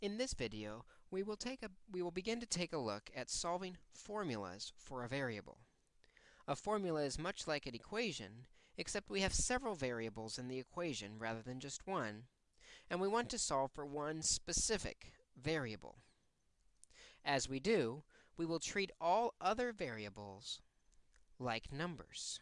In this video, we will, take a, we will begin to take a look at solving formulas for a variable. A formula is much like an equation, except we have several variables in the equation rather than just one, and we want to solve for one specific variable. As we do, we will treat all other variables like numbers.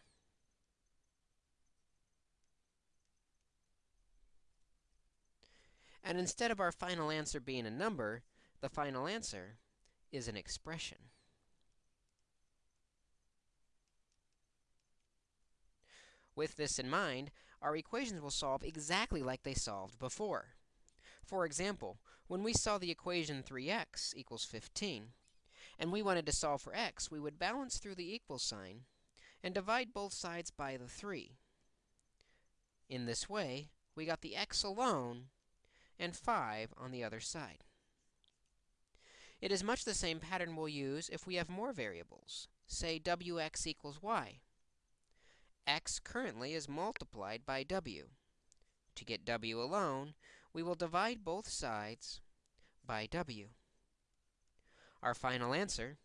And instead of our final answer being a number, the final answer is an expression. With this in mind, our equations will solve exactly like they solved before. For example, when we saw the equation 3x equals 15, and we wanted to solve for x, we would balance through the equal sign and divide both sides by the 3. In this way, we got the x alone and 5 on the other side. It is much the same pattern we'll use if we have more variables, say wx equals y. x currently is multiplied by w. To get w alone, we will divide both sides by w. Our final answer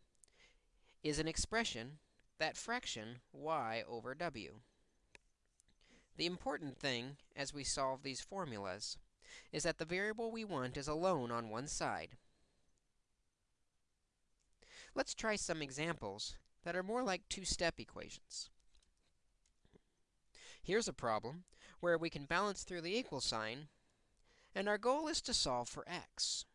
is an expression, that fraction y over w. The important thing as we solve these formulas is that the variable we want is alone on one side. Let's try some examples that are more like two-step equations. Here's a problem where we can balance through the equal sign, and our goal is to solve for x.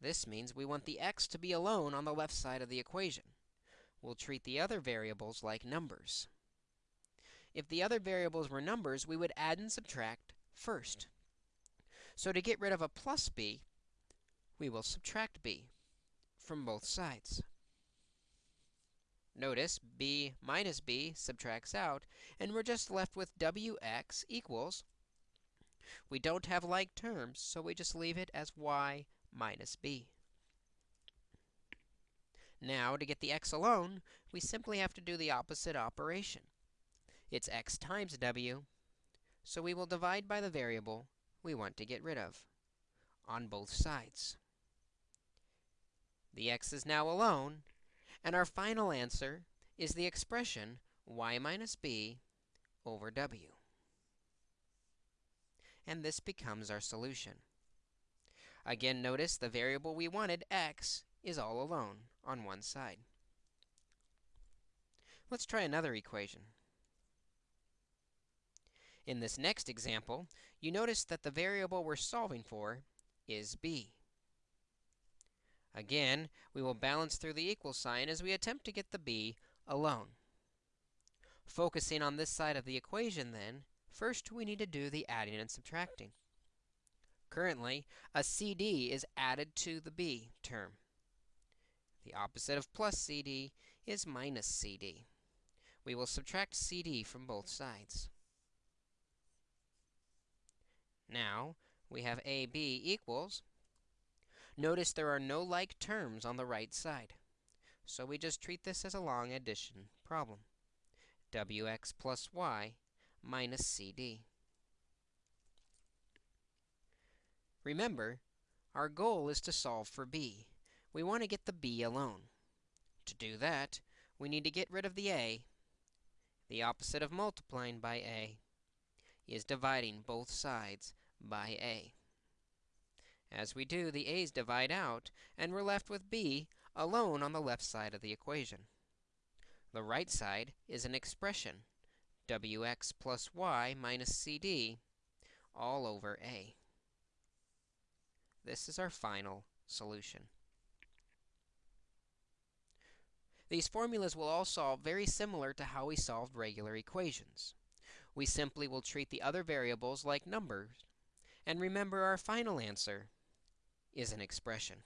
This means we want the x to be alone on the left side of the equation. We'll treat the other variables like numbers. If the other variables were numbers, we would add and subtract first. So to get rid of a plus b, we will subtract b from both sides. Notice b minus b subtracts out, and we're just left with wx equals. We don't have like terms, so we just leave it as y minus b. Now, to get the x alone, we simply have to do the opposite operation. It's x times w, so we will divide by the variable we want to get rid of on both sides. The x is now alone, and our final answer is the expression y minus b over w. And this becomes our solution. Again, notice the variable we wanted, x, is all alone on one side. Let's try another equation. In this next example, you notice that the variable we're solving for is b. Again, we will balance through the equal sign as we attempt to get the b alone. Focusing on this side of the equation, then, first we need to do the adding and subtracting. Currently, a CD is added to the b term. The opposite of plus CD is minus CD. We will subtract CD from both sides. Now, we have AB equals. Notice there are no like terms on the right side. So we just treat this as a long addition problem. wx plus y minus cd. Remember, our goal is to solve for b. We want to get the b alone. To do that, we need to get rid of the a. The opposite of multiplying by a is dividing both sides by a. As we do, the a's divide out, and we're left with b alone on the left side of the equation. The right side is an expression, wx plus y minus cd, all over a. This is our final solution. These formulas will all solve very similar to how we solved regular equations. We simply will treat the other variables like numbers, and remember our final answer is an expression.